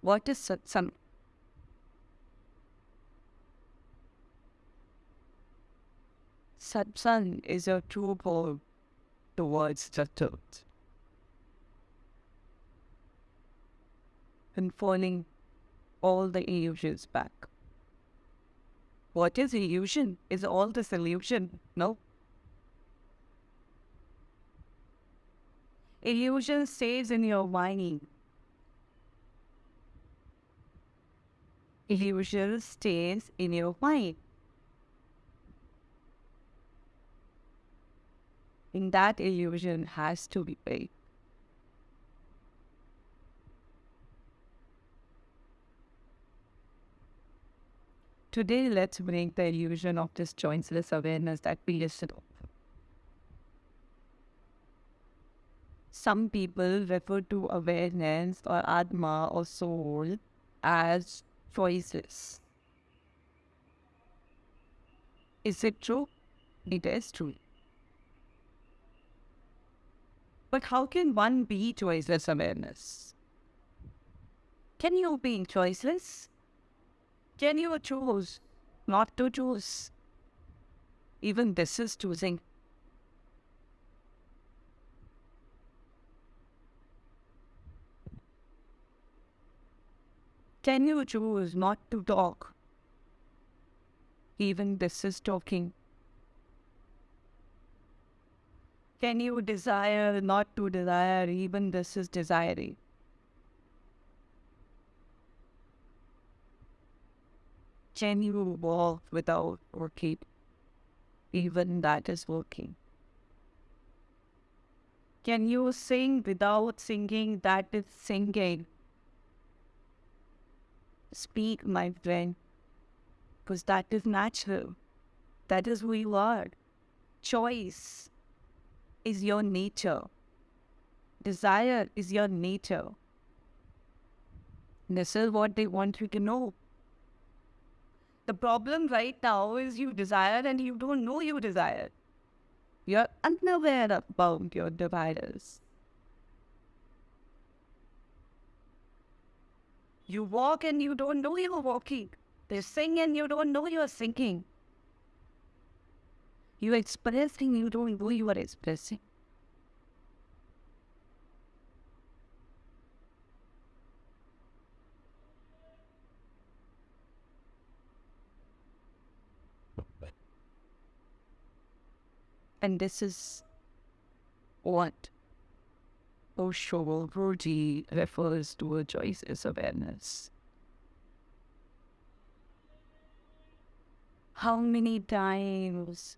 What is satsang? Satsang is a towards the truth. And falling all the illusions back. What is illusion? Is all this illusion? No. Illusion stays in your mind. Illusion stays in your mind. And that illusion has to be paid. Today, let's break the illusion of this choiceless awareness that we listed off. Some people refer to awareness or Atma or soul as choices. Is it true? It is true. But how can one be choiceless awareness? Can you be choiceless? Can you choose not to choose? Even this is choosing. Can you choose not to talk? Even this is talking. Can you desire not to desire? Even this is desiring. Can you walk without working? Even that is working. Can you sing without singing? That is singing. Speak, my friend, because that is natural. That is who you are. Choice is your nature. Desire is your nature. This is what they want you to know. The problem right now is you desire and you don't know you desire. You're unaware about your desires. You walk and you don't know you're walking. They sing and you don't know you're singing. You express and you don't know you are expressing. And this is what Osho Rudy refers to a choices awareness. How many times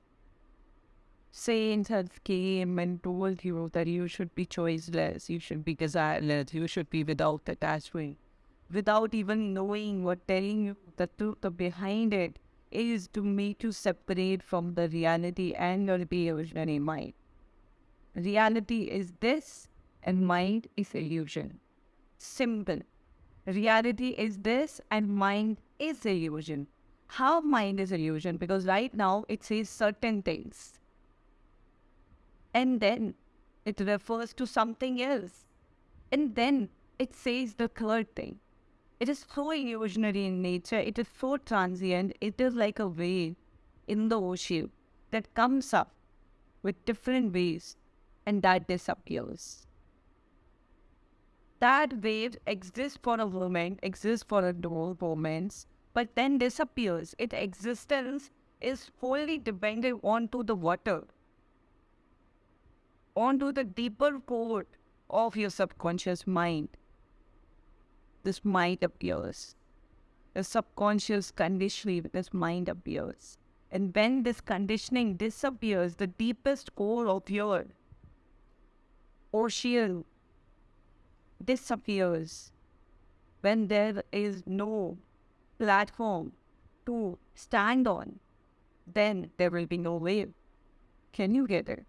saints have came and told you that you should be choiceless, you should be desireless, you should be without attachment, without even knowing what telling you the truth behind it is to make you separate from the reality and your illusionary mind. Reality is this, and mind is illusion. Simple. Reality is this, and mind is illusion. How mind is illusion? Because right now it says certain things. And then it refers to something else. And then it says the third thing. It is so illusionary in nature. It is so transient. It is like a wave in the ocean that comes up with different waves and that disappears. That wave exists for a moment, exists for a few moments, but then disappears. Its existence is wholly dependent onto the water, onto the deeper core of your subconscious mind this mind appears. The subconscious conditioning this mind appears. And when this conditioning disappears, the deepest core of your ocean disappears. When there is no platform to stand on, then there will be no wave. Can you get it?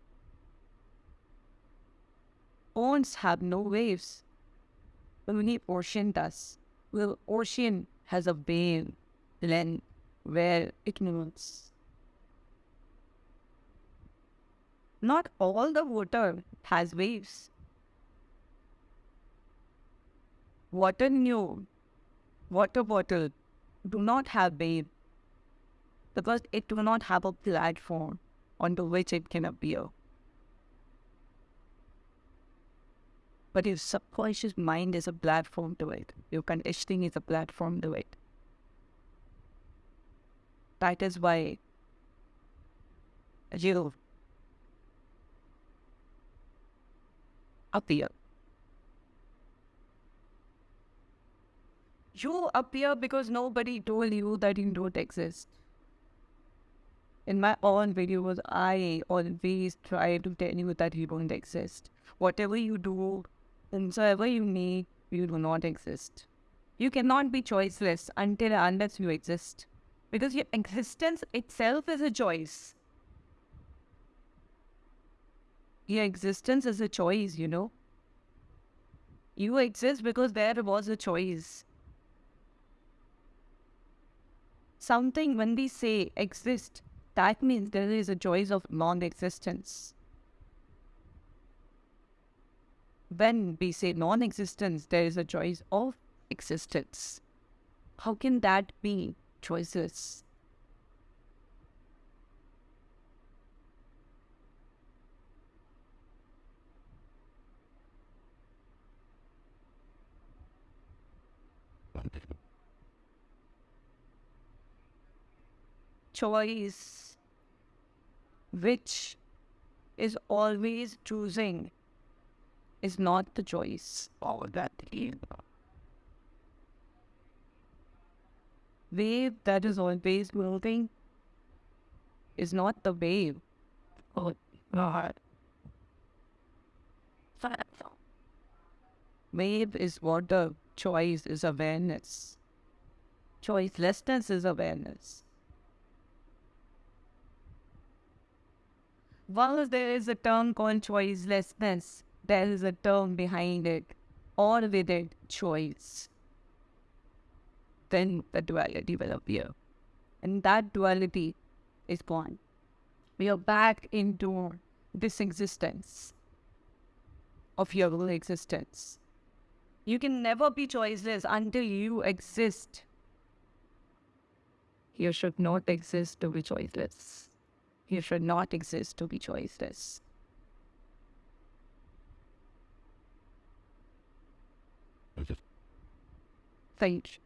Ponds have no waves only ocean does. Well, ocean has a wave length where it moves. Not all the water has waves. Water new water bottle do not have wave because it do not have a platform onto which it can appear. But your subconscious mind is a platform to it. Your conditioning is a platform to it. That is why you appear. You appear because nobody told you that you don't exist. In my own videos, I always try to tell you that you don't exist. Whatever you do, whatsoever you need, you do not exist. You cannot be choiceless until unless you exist. Because your existence itself is a choice. Your existence is a choice, you know. You exist because there was a choice. Something, when we say exist, that means there is a choice of non existence. When we say non existence, there is a choice of existence. How can that be choices? choice which is always choosing is not the choice or that wave that is always moving is not the wave. Oh God. Wave is what the choice is awareness. Choicelessness is awareness. While there is a term called choicelessness, there is a term behind it, or with it, choice. Then the duality will appear. And that duality is gone. We are back into this existence of your own existence. You can never be choiceless until you exist. You should not exist to be choiceless. You should not exist to be choiceless. Thank you.